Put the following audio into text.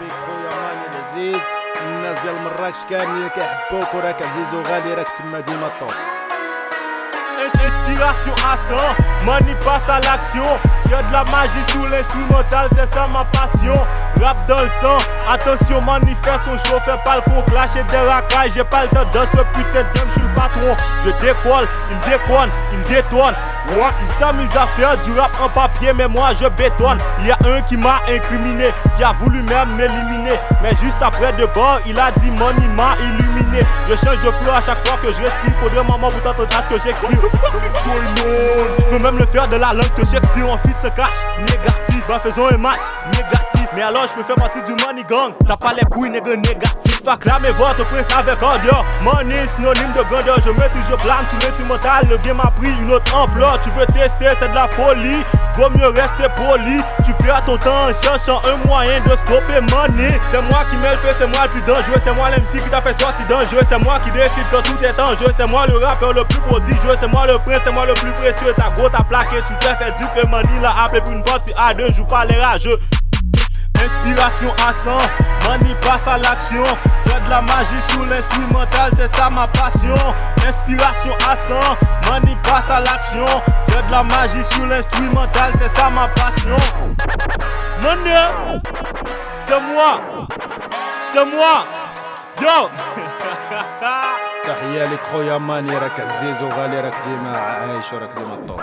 بيك خويا ماني العزيز الناس ديال مراكش كاملين كيحبوك وراك عزيز وغالي راك تما ديما الطوب Inspiration à 100, money passe à l'action. Y'a de la magie sous l'instrumental, c'est ça ma passion. Rap dans le sang, attention, manifeste son chauffeur, pas le con, clasher des racailles. J'ai pas le temps de ce putain de game, je suis le patron. Je décolle, il déconne, il détonne. Ouais, il s'amuse à faire du rap en papier, mais moi je bétonne. Il y a un qui m'a incriminé, qui a voulu même m'éliminer. Mais juste après de bord, il a dit money m'a illuminé. Je change de flow à chaque fois que je respire. Faudrait maman pour t'entendre ce que j'explique. Je peux même le faire de la langue que j'explique. En fit se cache, négatif. Ben faisons un match, négatif. Mais alors je peux faire partie du money gang. T'as pas les couilles, nègre négatif. Fait mes votre prince avec ordre. Money, synonyme de grandeur. Je mets toujours plane sur l'instrumental. Le game a pris une autre ampleur. Tu veux tester, c'est de la folie. Vaut mieux rester poli. Tu perds ton temps en cherchant un moyen de stopper money. C'est moi qui mets le fait, c'est moi le plus dangereux. C'est moi l'MC qui t'a fait sortir dangereux. C'est moi qui décide quand tout est en jeu. C'est moi le rappeur le plus prodigieux. C'est moi le prince, c'est moi le plus précieux. Ta go, ta plaqué, tu t'es fait du que money l'a appelé pour une partie à deux. Joue pas les rageux. Inspiration à 100, money passe à l'action. Fais de la magie sous l'instrumental, c'est ça ma passion. Inspiration à 100, money passe à l'action. Fais de la magie sous l'instrumental, c'est ça ma passion. Money, c'est moi, c'est moi. Yo! تحية لك خويا ماني راك عزيز وغالي راك ديما عايش وراك ديما الطوب